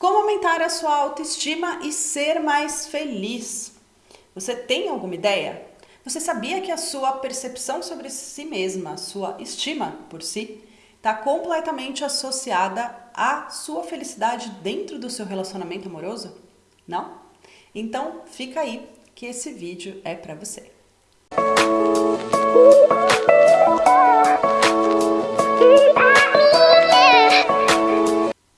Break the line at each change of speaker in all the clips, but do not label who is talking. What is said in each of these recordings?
Como aumentar a sua autoestima e ser mais feliz? Você tem alguma ideia? Você sabia que a sua percepção sobre si mesma, sua estima por si, está completamente associada à sua felicidade dentro do seu relacionamento amoroso? Não? Então fica aí que esse vídeo é para você.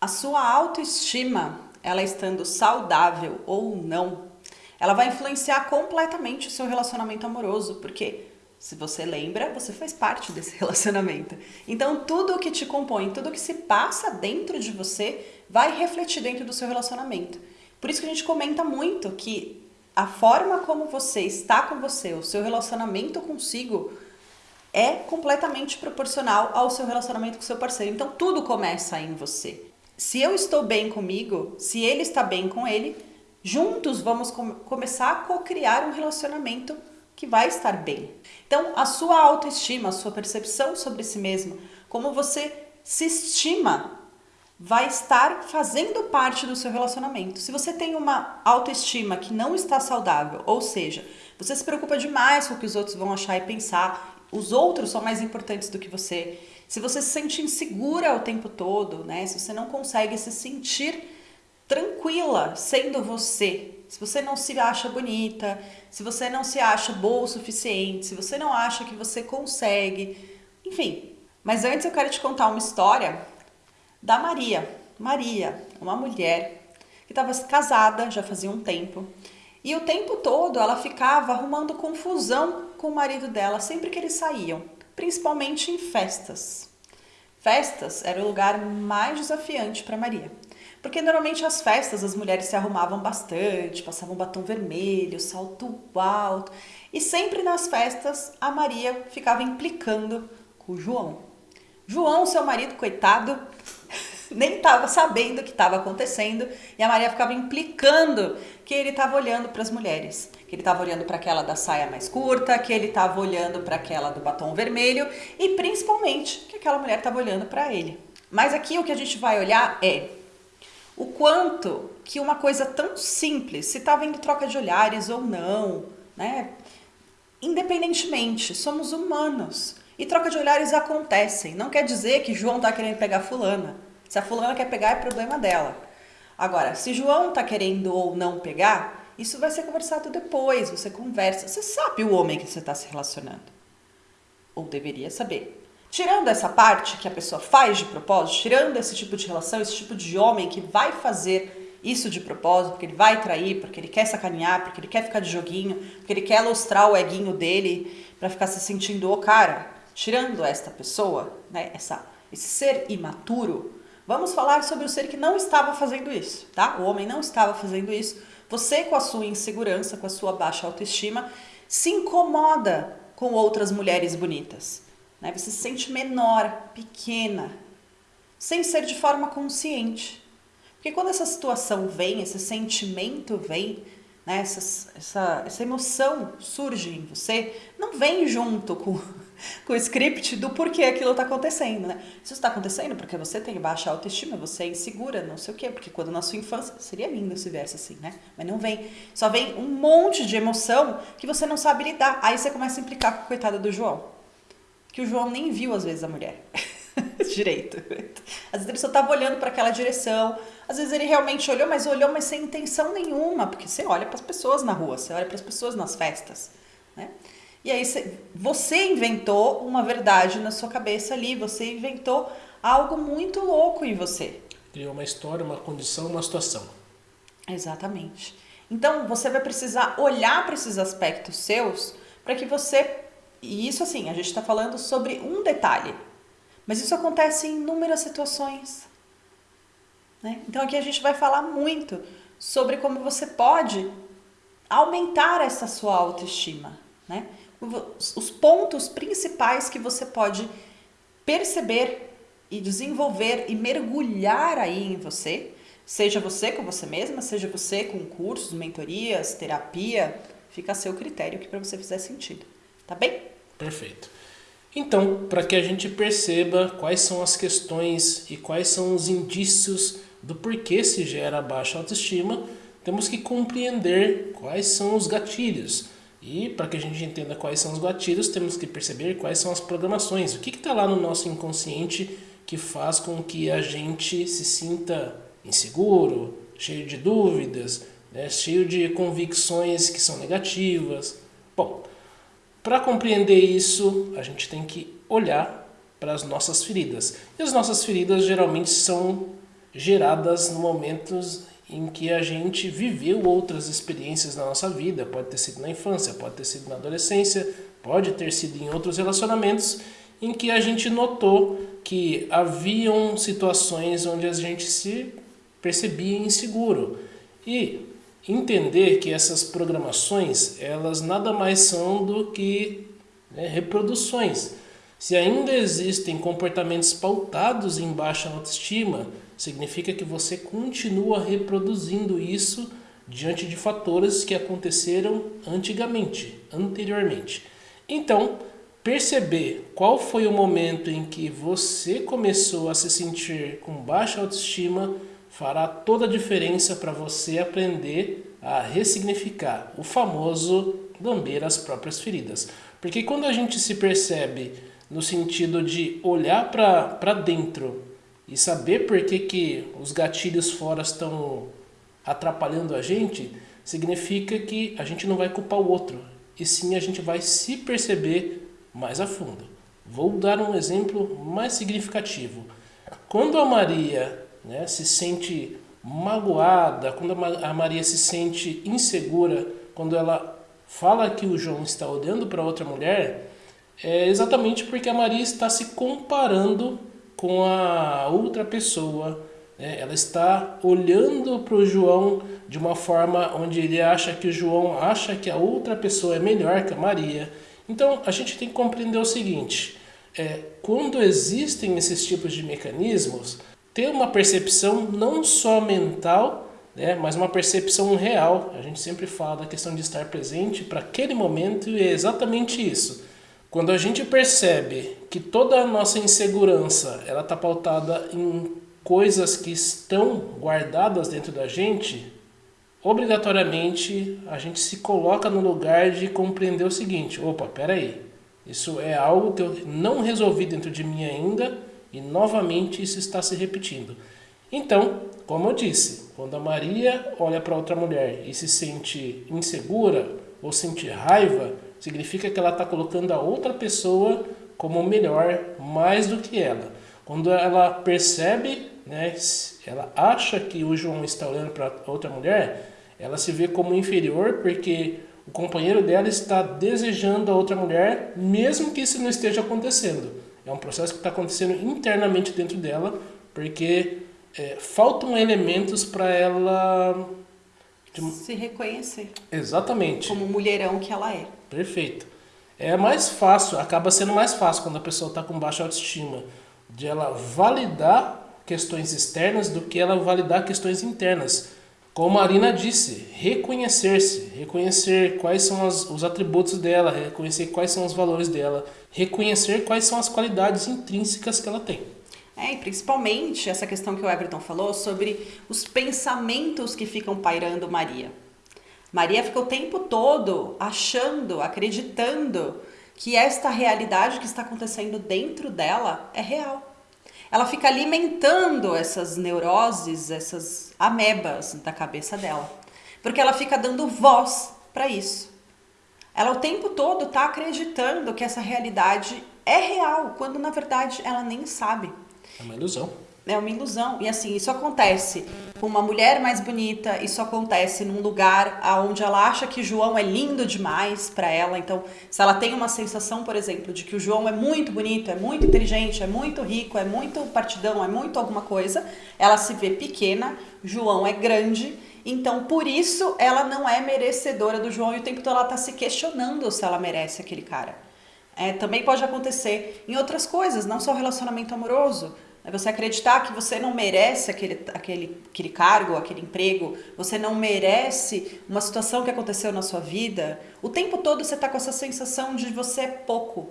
A sua autoestima, ela estando saudável ou não, ela vai influenciar completamente o seu relacionamento amoroso, porque se você lembra, você faz parte desse relacionamento. Então tudo o que te compõe, tudo o que se passa dentro de você vai refletir dentro do seu relacionamento. Por isso que a gente comenta muito que a forma como você está com você, o seu relacionamento consigo, é completamente proporcional ao seu relacionamento com seu parceiro. Então tudo começa em você. Se eu estou bem comigo, se ele está bem com ele, juntos vamos com começar a co-criar um relacionamento que vai estar bem. Então, a sua autoestima, a sua percepção sobre si mesmo, como você se estima, vai estar fazendo parte do seu relacionamento. Se você tem uma autoestima que não está saudável, ou seja, você se preocupa demais com o que os outros vão achar e pensar, os outros são mais importantes do que você, se você se sente insegura o tempo todo, né? Se você não consegue se sentir tranquila sendo você, se você não se acha bonita, se você não se acha boa o suficiente, se você não acha que você consegue, enfim. Mas antes eu quero te contar uma história da Maria. Maria, uma mulher que estava casada já fazia um tempo e o tempo todo ela ficava arrumando confusão com o marido dela sempre que eles saíam principalmente em festas. Festas era o lugar mais desafiante para Maria, porque normalmente as festas as mulheres se arrumavam bastante, passavam batom vermelho, salto alto, e sempre nas festas a Maria ficava implicando com o João. João, seu marido, coitado, nem estava sabendo o que estava acontecendo e a Maria ficava implicando que ele estava olhando para as mulheres, que ele estava olhando para aquela da saia mais curta, que ele estava olhando para aquela do batom vermelho e principalmente que aquela mulher estava olhando para ele. Mas aqui o que a gente vai olhar é o quanto que uma coisa tão simples, se está havendo troca de olhares ou não, né? Independentemente, somos humanos. E troca de olhares acontecem. Não quer dizer que João está querendo pegar fulana. Se a fulana quer pegar, é problema dela. Agora, se João está querendo ou não pegar, isso vai ser conversado depois, você conversa. Você sabe o homem que você está se relacionando. Ou deveria saber. Tirando essa parte que a pessoa faz de propósito, tirando esse tipo de relação, esse tipo de homem que vai fazer isso de propósito, porque ele vai trair, porque ele quer sacanear, porque ele quer ficar de joguinho, porque ele quer lustrar o eguinho dele para ficar se sentindo o cara. Tirando esta pessoa, né, essa, esse ser imaturo, Vamos falar sobre o ser que não estava fazendo isso, tá? O homem não estava fazendo isso. Você, com a sua insegurança, com a sua baixa autoestima, se incomoda com outras mulheres bonitas. Né? Você se sente menor, pequena, sem ser de forma consciente. Porque quando essa situação vem, esse sentimento vem, né? essa, essa, essa emoção surge em você, não vem junto com com o script do porquê aquilo está acontecendo, né? Isso está acontecendo porque você tem baixa autoestima, você é insegura, não sei o quê, porque quando na sua infância, seria lindo se viesse assim, né? Mas não vem. Só vem um monte de emoção que você não sabe lidar. Aí você começa a implicar com a coitada do João. Que o João nem viu, às vezes, a mulher. Direito. Às vezes ele só estava olhando para aquela direção, às vezes ele realmente olhou, mas olhou, mas sem intenção nenhuma, porque você olha para as pessoas na rua, você olha para as pessoas nas festas, né? E aí você inventou uma verdade na sua cabeça ali, você inventou algo muito louco em você.
Criou uma história, uma condição, uma situação.
Exatamente. Então você vai precisar olhar para esses aspectos seus para que você. E isso assim, a gente está falando sobre um detalhe, mas isso acontece em inúmeras situações. Né? Então aqui a gente vai falar muito sobre como você pode aumentar essa sua autoestima. Né? os pontos principais que você pode perceber e desenvolver e mergulhar aí em você, seja você com você mesma, seja você com cursos, mentorias, terapia, fica a seu critério que para você fizer sentido, tá bem?
Perfeito. Então, para que a gente perceba quais são as questões e quais são os indícios do porquê se gera baixa autoestima, temos que compreender quais são os gatilhos. E para que a gente entenda quais são os gatilhos, temos que perceber quais são as programações. O que está lá no nosso inconsciente que faz com que a gente se sinta inseguro, cheio de dúvidas, né, cheio de convicções que são negativas. Bom, para compreender isso, a gente tem que olhar para as nossas feridas. E as nossas feridas geralmente são geradas no momentos em que a gente viveu outras experiências na nossa vida, pode ter sido na infância, pode ter sido na adolescência, pode ter sido em outros relacionamentos, em que a gente notou que haviam situações onde a gente se percebia inseguro. E entender que essas programações, elas nada mais são do que né, reproduções. Se ainda existem comportamentos pautados em baixa autoestima, significa que você continua reproduzindo isso diante de fatores que aconteceram antigamente, anteriormente. Então, perceber qual foi o momento em que você começou a se sentir com baixa autoestima fará toda a diferença para você aprender a ressignificar o famoso lamber as próprias feridas. Porque quando a gente se percebe no sentido de olhar para dentro e saber por que, que os gatilhos fora estão atrapalhando a gente, significa que a gente não vai culpar o outro, e sim a gente vai se perceber mais a fundo. Vou dar um exemplo mais significativo. Quando a Maria né, se sente magoada, quando a Maria se sente insegura, quando ela fala que o João está olhando para outra mulher, é exatamente porque a Maria está se comparando com a outra pessoa. Né? Ela está olhando para o João de uma forma onde ele acha que o João acha que a outra pessoa é melhor que a Maria. Então a gente tem que compreender o seguinte: é, quando existem esses tipos de mecanismos, ter uma percepção não só mental, né, mas uma percepção real. A gente sempre fala da questão de estar presente para aquele momento e é exatamente isso. Quando a gente percebe que toda a nossa insegurança ela está pautada em coisas que estão guardadas dentro da gente, obrigatoriamente a gente se coloca no lugar de compreender o seguinte: opa, peraí, isso é algo que eu não resolvi dentro de mim ainda e novamente isso está se repetindo. Então, como eu disse, quando a Maria olha para outra mulher e se sente insegura ou sente raiva, significa que ela está colocando a outra pessoa como melhor mais do que ela. Quando ela percebe, né, ela acha que o João está olhando para outra mulher, ela se vê como inferior porque o companheiro dela está desejando a outra mulher, mesmo que isso não esteja acontecendo. É um processo que está acontecendo internamente dentro dela, porque é, faltam elementos para ela
se reconhecer.
Exatamente.
Como mulherão que ela é.
Perfeito. É mais fácil, acaba sendo mais fácil quando a pessoa está com baixa autoestima, de ela validar questões externas do que ela validar questões internas. Como a Marina disse, reconhecer-se, reconhecer quais são as, os atributos dela, reconhecer quais são os valores dela, reconhecer quais são as qualidades intrínsecas que ela tem.
É, e principalmente essa questão que o Everton falou sobre os pensamentos que ficam pairando Maria. Maria fica o tempo todo achando, acreditando que esta realidade que está acontecendo dentro dela é real. Ela fica alimentando essas neuroses, essas amebas da cabeça dela, porque ela fica dando voz para isso. Ela o tempo todo está acreditando que essa realidade é real, quando na verdade ela nem sabe.
É uma ilusão.
É uma ilusão. E assim, isso acontece com uma mulher mais bonita, isso acontece num lugar onde ela acha que João é lindo demais para ela. Então, se ela tem uma sensação, por exemplo, de que o João é muito bonito, é muito inteligente, é muito rico, é muito partidão, é muito alguma coisa, ela se vê pequena, João é grande. Então, por isso, ela não é merecedora do João e o tempo todo ela tá se questionando se ela merece aquele cara. É, também pode acontecer em outras coisas, não só relacionamento amoroso. É você acreditar que você não merece aquele, aquele, aquele cargo, aquele emprego, você não merece uma situação que aconteceu na sua vida. O tempo todo você está com essa sensação de você é pouco,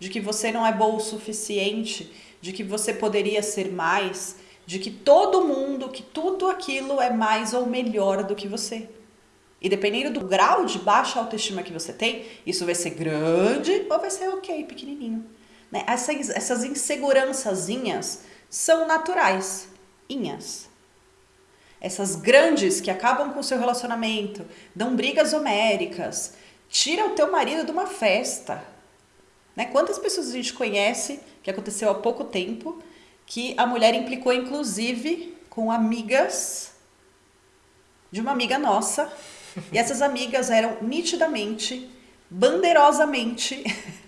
de que você não é bom o suficiente, de que você poderia ser mais, de que todo mundo, que tudo aquilo é mais ou melhor do que você. E dependendo do grau de baixa autoestima que você tem, isso vai ser grande ou vai ser ok, pequenininho. Né? Essas, essas insegurançazinhas são naturais, inhas. Essas grandes que acabam com o seu relacionamento, dão brigas homéricas, tira o teu marido de uma festa. Né? Quantas pessoas a gente conhece que aconteceu há pouco tempo que a mulher implicou inclusive com amigas de uma amiga nossa e essas amigas eram nitidamente, bandeirosamente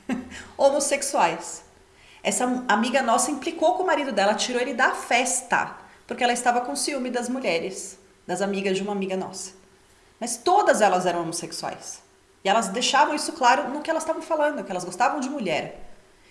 homossexuais. Essa amiga nossa implicou com o marido dela, tirou ele da festa, porque ela estava com ciúme das mulheres, das amigas de uma amiga nossa. Mas todas elas eram homossexuais. E elas deixavam isso claro no que elas estavam falando, que elas gostavam de mulher.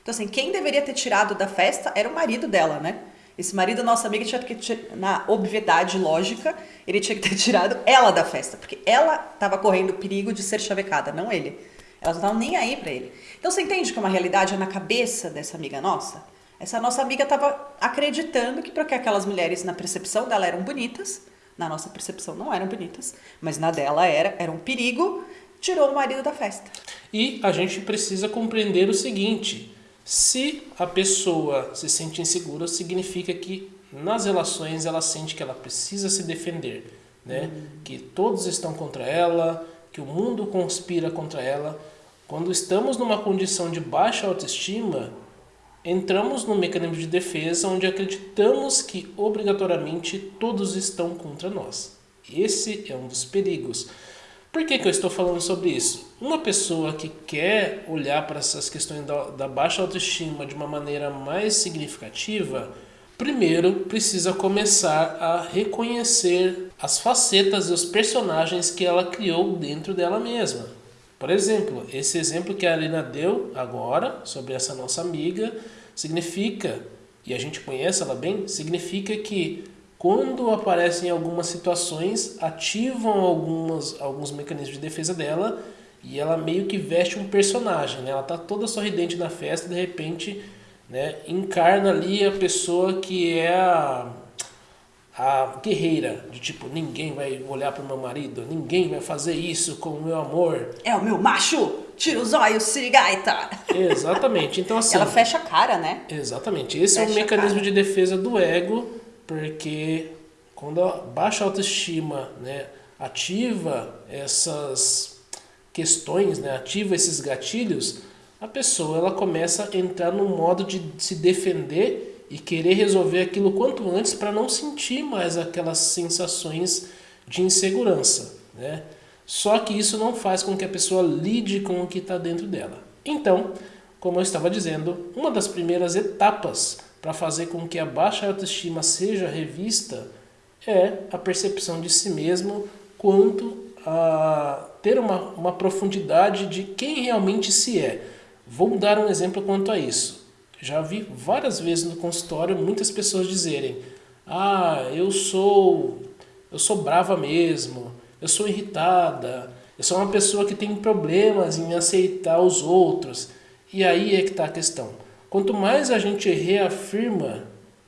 Então, assim, quem deveria ter tirado da festa era o marido dela, né? Esse marido nossa amiga tinha que, na obviedade lógica, ele tinha que ter tirado ela da festa, porque ela estava correndo o perigo de ser chavecada, não ele. Elas não estavam nem aí para ele. Então você entende que uma realidade é na cabeça dessa amiga nossa? Essa nossa amiga estava acreditando que porque aquelas mulheres na percepção dela eram bonitas, na nossa percepção não eram bonitas, mas na dela era, era um perigo, tirou o marido da festa.
E a gente precisa compreender o seguinte: se a pessoa se sente insegura, significa que nas relações ela sente que ela precisa se defender, né? Uhum. Que todos estão contra ela, que o mundo conspira contra ela. Quando estamos numa condição de baixa autoestima, entramos no mecanismo de defesa onde acreditamos que obrigatoriamente todos estão contra nós. Esse é um dos perigos. Por que, que eu estou falando sobre isso? Uma pessoa que quer olhar para essas questões da, da baixa autoestima de uma maneira mais significativa, primeiro precisa começar a reconhecer as facetas e os personagens que ela criou dentro dela mesma. Por exemplo, esse exemplo que a Alina deu agora sobre essa nossa amiga significa, e a gente conhece ela bem, significa que quando aparecem algumas situações, ativam algumas, alguns mecanismos de defesa dela e ela meio que veste um personagem, né? Ela tá toda sorridente na festa, de repente, né, encarna ali a pessoa que é a, a guerreira, de tipo, ninguém vai olhar para o meu marido, ninguém vai fazer isso com o meu amor.
É o meu macho, tira os olhos, sirigaita.
Exatamente, então assim...
Ela fecha a cara, né?
Exatamente, esse fecha é o mecanismo de defesa do ego, porque quando a baixa autoestima né, ativa essas questões, né, ativa esses gatilhos, a pessoa ela começa a entrar no modo de se defender e querer resolver aquilo quanto antes para não sentir mais aquelas sensações de insegurança. Né? Só que isso não faz com que a pessoa lide com o que está dentro dela. Então, como eu estava dizendo, uma das primeiras etapas para fazer com que a baixa autoestima seja revista é a percepção de si mesmo quanto a ter uma, uma profundidade de quem realmente se é. Vou dar um exemplo quanto a isso. Já vi várias vezes no consultório muitas pessoas dizerem: "Ah, eu sou eu sou brava mesmo, eu sou irritada, eu sou uma pessoa que tem problemas em aceitar os outros". E aí é que está a questão. Quanto mais a gente reafirma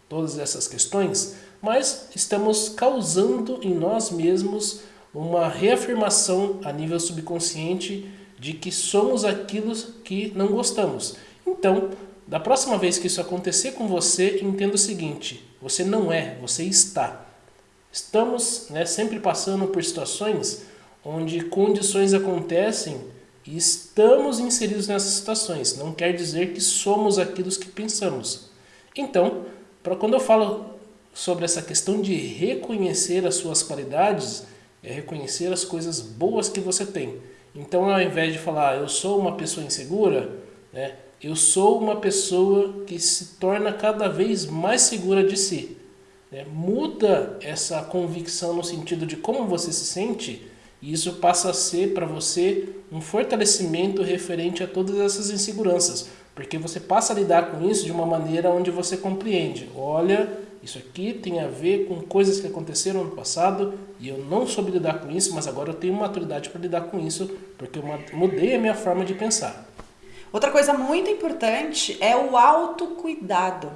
todas essas questões, mais estamos causando em nós mesmos uma reafirmação a nível subconsciente de que somos aquilo que não gostamos. Então, da próxima vez que isso acontecer com você, entenda o seguinte: você não é, você está. Estamos né, sempre passando por situações onde condições acontecem e estamos inseridos nessas situações. Não quer dizer que somos aquilo que pensamos. Então, para quando eu falo sobre essa questão de reconhecer as suas qualidades, é reconhecer as coisas boas que você tem. Então, ao invés de falar eu sou uma pessoa insegura, né, eu sou uma pessoa que se torna cada vez mais segura de si. Né? Muda essa convicção no sentido de como você se sente e isso passa a ser para você um fortalecimento referente a todas essas inseguranças, porque você passa a lidar com isso de uma maneira onde você compreende. Olha, isso aqui tem a ver com coisas que aconteceram no passado e eu não soube lidar com isso, mas agora eu tenho maturidade para lidar com isso, porque eu mudei a minha forma de pensar.
Outra coisa muito importante é o autocuidado.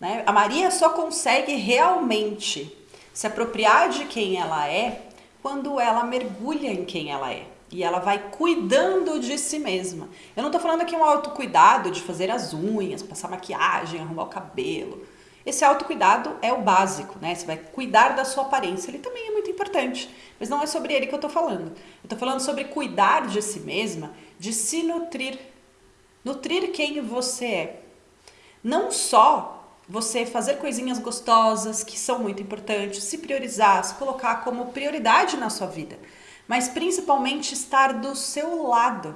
Né? A Maria só consegue realmente se apropriar de quem ela é quando ela mergulha em quem ela é. E ela vai cuidando de si mesma. Eu não tô falando aqui um autocuidado de fazer as unhas, passar maquiagem, arrumar o cabelo. Esse autocuidado é o básico, né? Você vai cuidar da sua aparência. Ele também é muito importante, mas não é sobre ele que eu tô falando. Eu tô falando sobre cuidar de si mesma, de se nutrir. Nutrir quem você é. Não só você fazer coisinhas gostosas, que são muito importantes, se priorizar, se colocar como prioridade na sua vida mas principalmente estar do seu lado.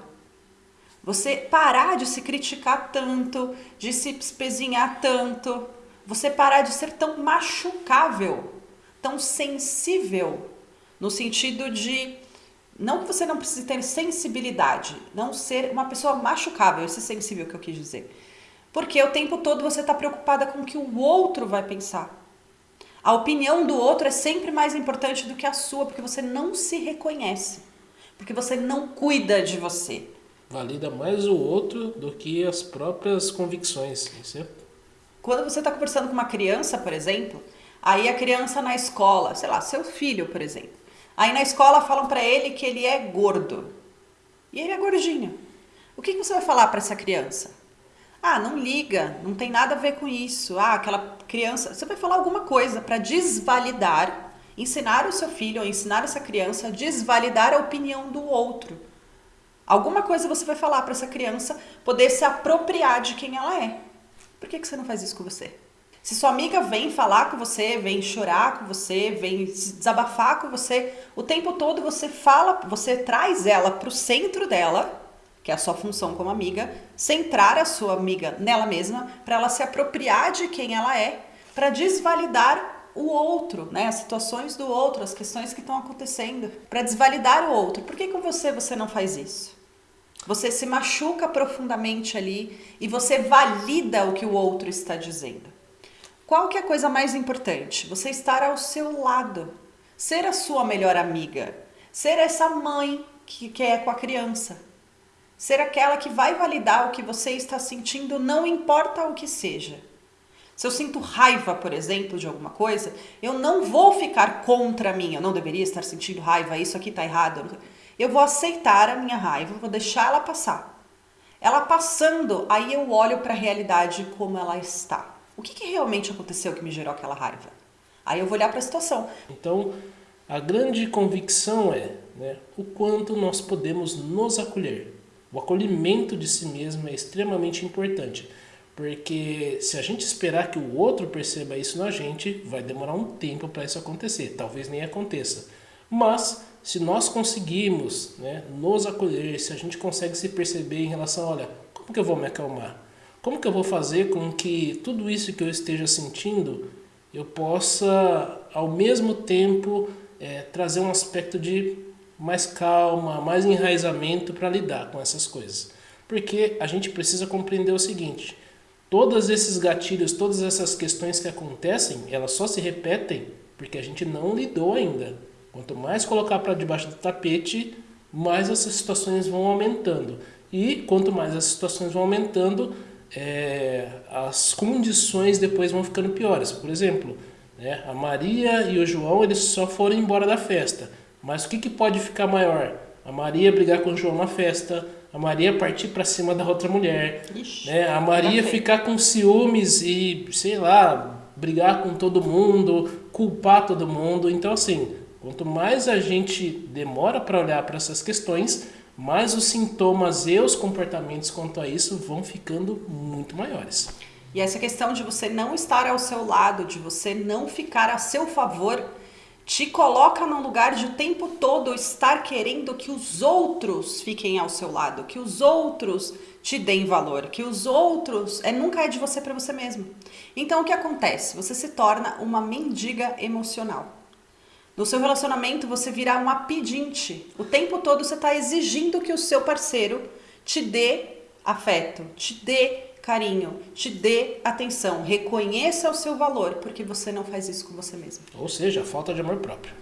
Você parar de se criticar tanto, de se espezinhar tanto, você parar de ser tão machucável, tão sensível, no sentido de não que você não precise ter sensibilidade, não ser uma pessoa machucável, esse sensível que eu quis dizer. Porque o tempo todo você está preocupada com o que o outro vai pensar. A opinião do outro é sempre mais importante do que a sua, porque você não se reconhece, porque você não cuida de você.
Valida mais o outro do que as próprias convicções. É
Quando você está conversando com uma criança, por exemplo, aí a criança na escola, sei lá, seu filho, por exemplo, aí na escola falam para ele que ele é gordo e ele é gordinho. O que, você vai falar para essa criança? Ah, não liga, não tem nada a ver com isso. Ah, aquela criança. Você vai falar alguma coisa para desvalidar, ensinar o seu filho ou ensinar essa criança a desvalidar a opinião do outro. Alguma coisa você vai falar para essa criança poder se apropriar de quem ela é. Por que, que você não faz isso com você? Se sua amiga vem falar com você, vem chorar com você, vem se desabafar com você, o tempo todo você fala, você traz ela para o centro dela que é a sua função como amiga, centrar a sua amiga nela mesma, para ela se apropriar de quem ela é, para desvalidar o outro, né? As situações do outro, as questões que estão acontecendo, para desvalidar o outro. Por que com você você não faz isso? Você se machuca profundamente ali e você valida o que o outro está dizendo. Qual que é a coisa mais importante? Você estar ao seu lado, ser a sua melhor amiga, ser essa mãe que, que é com a criança, ser aquela que vai validar o que você está sentindo, não importa o que seja. Se eu sinto raiva, por exemplo, de alguma coisa, eu não vou ficar contra mim, eu não deveria estar sentindo raiva, isso aqui está errado. Eu vou aceitar a minha raiva, vou deixar ela passar. Ela passando, aí eu olho para a realidade como ela está. O que, que realmente aconteceu que me gerou aquela raiva? Aí eu vou olhar para a situação.
Então, a grande convicção é né, o quanto nós podemos nos acolher. O acolhimento de si mesmo é extremamente importante, porque se a gente esperar que o outro perceba isso na gente, vai demorar um tempo para isso acontecer, talvez nem aconteça. Mas se nós conseguirmos né, nos acolher, se a gente consegue se perceber em relação, olha, como que eu vou me acalmar? Como que eu vou fazer com que tudo isso que eu esteja sentindo, eu possa ao mesmo tempo é, trazer um aspecto de mais calma, mais enraizamento para lidar com essas coisas. Porque a gente precisa compreender o seguinte, todos esses gatilhos, todas essas questões que acontecem, elas só se repetem porque a gente não lidou ainda. Quanto mais colocar para debaixo do tapete, mais essas situações vão aumentando. E quanto mais as situações vão aumentando, é, as condições depois vão ficando piores. Por exemplo, né, a Maria e o João eles só foram embora da festa. Mas o que, que pode ficar maior? A Maria brigar com o João na festa, a Maria partir para cima da outra mulher, Ixi, né? a Maria ficar com ciúmes e, sei lá, brigar com todo mundo, culpar todo mundo. Então, assim, quanto mais a gente demora para olhar para essas questões, mais os sintomas e os comportamentos quanto a isso vão ficando muito maiores.
E essa questão de você não estar ao seu lado, de você não ficar a seu favor, te coloca num lugar de o tempo todo estar querendo que os outros fiquem ao seu lado, que os outros te deem valor, que os outros é nunca é de você para você mesmo. Então o que acontece? Você se torna uma mendiga emocional. No seu relacionamento você virá uma pedinte. O tempo todo você está exigindo que o seu parceiro te dê afeto, te dê carinho, te dê atenção, reconheça o seu valor, porque você não faz isso com você mesmo.
Ou seja, falta de amor próprio.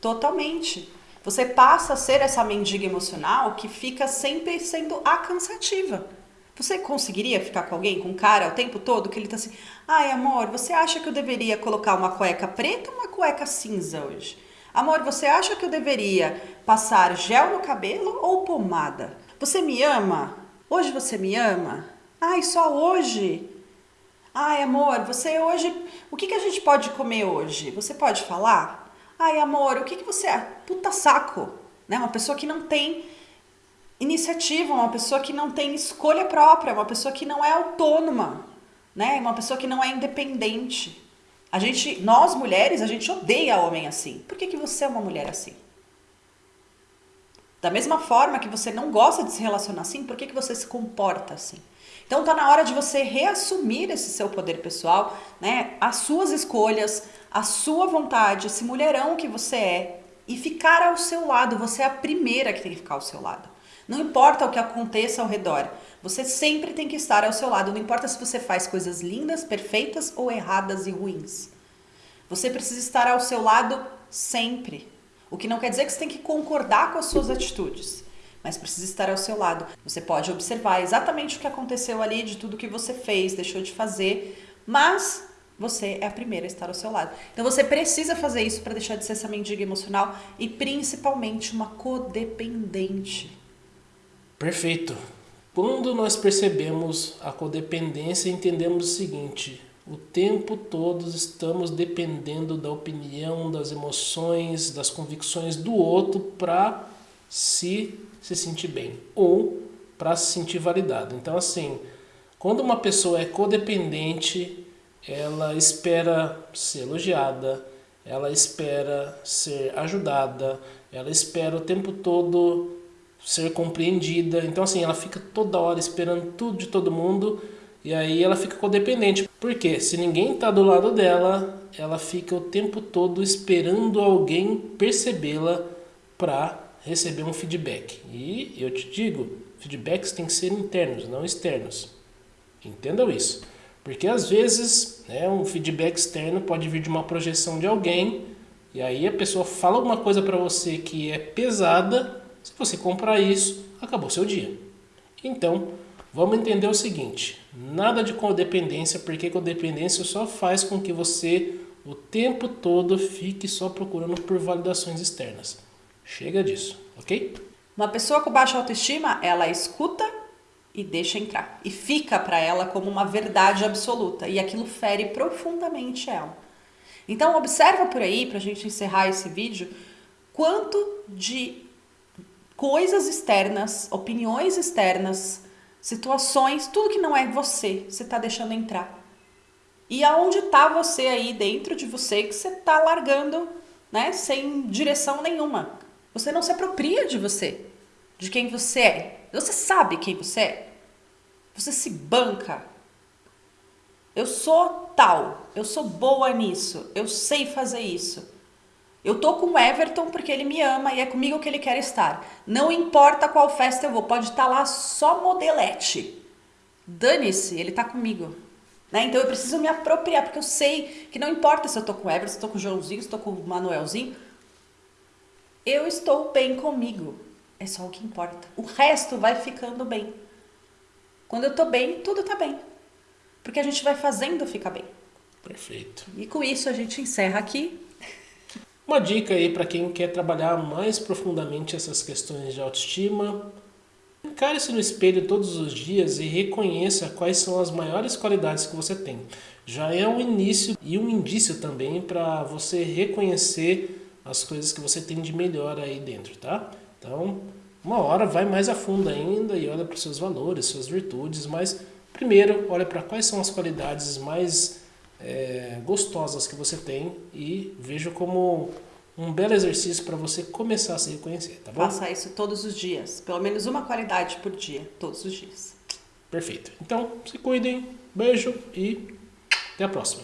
Totalmente. Você passa a ser essa mendiga emocional que fica sempre sendo a cansativa. Você conseguiria ficar com alguém, com um cara, o tempo todo, que ele tá assim, ai amor, você acha que eu deveria colocar uma cueca preta ou uma cueca cinza hoje? Amor, você acha que eu deveria passar gel no cabelo ou pomada? Você me ama? Hoje você me ama? Ai, só hoje? Ai, amor, você hoje. O que, que a gente pode comer hoje? Você pode falar? Ai, amor, o que, que você é? Puta saco, né? Uma pessoa que não tem iniciativa, uma pessoa que não tem escolha própria, uma pessoa que não é autônoma, né? Uma pessoa que não é independente. A gente, nós mulheres, a gente odeia homem assim. Por que, que você é uma mulher assim? Da mesma forma que você não gosta de se relacionar assim, por que, que você se comporta assim? Então tá na hora de você reassumir esse seu poder pessoal, né? As suas escolhas, a sua vontade, esse mulherão que você é e ficar ao seu lado. Você é a primeira que tem que ficar ao seu lado. Não importa o que aconteça ao redor, você sempre tem que estar ao seu lado. Não importa se você faz coisas lindas, perfeitas ou erradas e ruins. Você precisa estar ao seu lado sempre. O que não quer dizer que você tem que concordar com as suas atitudes, mas precisa estar ao seu lado. Você pode observar exatamente o que aconteceu ali, de tudo que você fez, deixou de fazer, mas você é a primeira a estar ao seu lado. Então você precisa fazer isso para deixar de ser essa mendiga emocional e principalmente uma codependente.
Perfeito. Quando nós percebemos a codependência, entendemos o seguinte: o tempo todo estamos dependendo da opinião, das emoções, das convicções do outro para se, se sentir bem ou para se sentir validado. Então, assim, quando uma pessoa é codependente, ela espera ser elogiada, ela espera ser ajudada, ela espera o tempo todo ser compreendida. Então, assim, ela fica toda hora esperando tudo de todo mundo e aí ela fica codependente. Porque se ninguém está do lado dela, ela fica o tempo todo esperando alguém percebê-la para receber um feedback. E eu te digo, feedbacks têm que ser internos, não externos. Entendam isso. Porque às vezes né, um feedback externo pode vir de uma projeção de alguém e aí a pessoa fala alguma coisa para você que é pesada se você comprar isso, acabou seu dia. Então, vamos entender o seguinte: nada de codependência, porque codependência só faz com que você o tempo todo fique só procurando por validações externas. Chega disso, ok?
Uma pessoa com baixa autoestima, ela escuta e deixa entrar. E fica para ela como uma verdade absoluta. E aquilo fere profundamente ela. Então, observa por aí, para a gente encerrar esse vídeo, quanto de coisas externas, opiniões externas, situações, tudo que não é você, você está deixando entrar. E aonde está você aí dentro de você que você está largando, né, sem direção nenhuma. Você não se apropria de você, de quem você é. Você sabe quem você é. Você se banca. Eu sou tal, eu sou boa nisso, eu sei fazer isso. Eu tô com o Everton porque ele me ama e é comigo que ele quer estar. Não importa qual festa eu vou, pode estar tá lá só modelete. Dane-se, ele tá comigo. Né? Então eu preciso me apropriar, porque eu sei que não importa se eu tô com o Everton, se eu tô com o Joãozinho, se eu tô com o Manuelzinho. Eu estou bem comigo. É só o que importa. O resto vai ficando bem. Quando eu tô bem, tudo tá bem. Porque a gente vai fazendo ficar bem.
Perfeito.
E com isso a gente encerra aqui
uma dica aí para quem quer trabalhar mais profundamente essas questões de autoestima. Encare-se no espelho todos os dias e reconheça quais são as maiores qualidades que você tem. Já é um início e um indício também para você reconhecer as coisas que você tem de melhor aí dentro, tá? Então, uma hora vai mais a fundo ainda e olha para os seus valores, suas virtudes, mas primeiro olha para quais são as qualidades mais é, gostosas que você tem e vejo como um belo exercício para você começar a se reconhecer, tá bom?
Faça isso todos os dias, pelo menos uma qualidade por dia, todos os dias.
Perfeito. Então, se cuidem, beijo e até a próxima.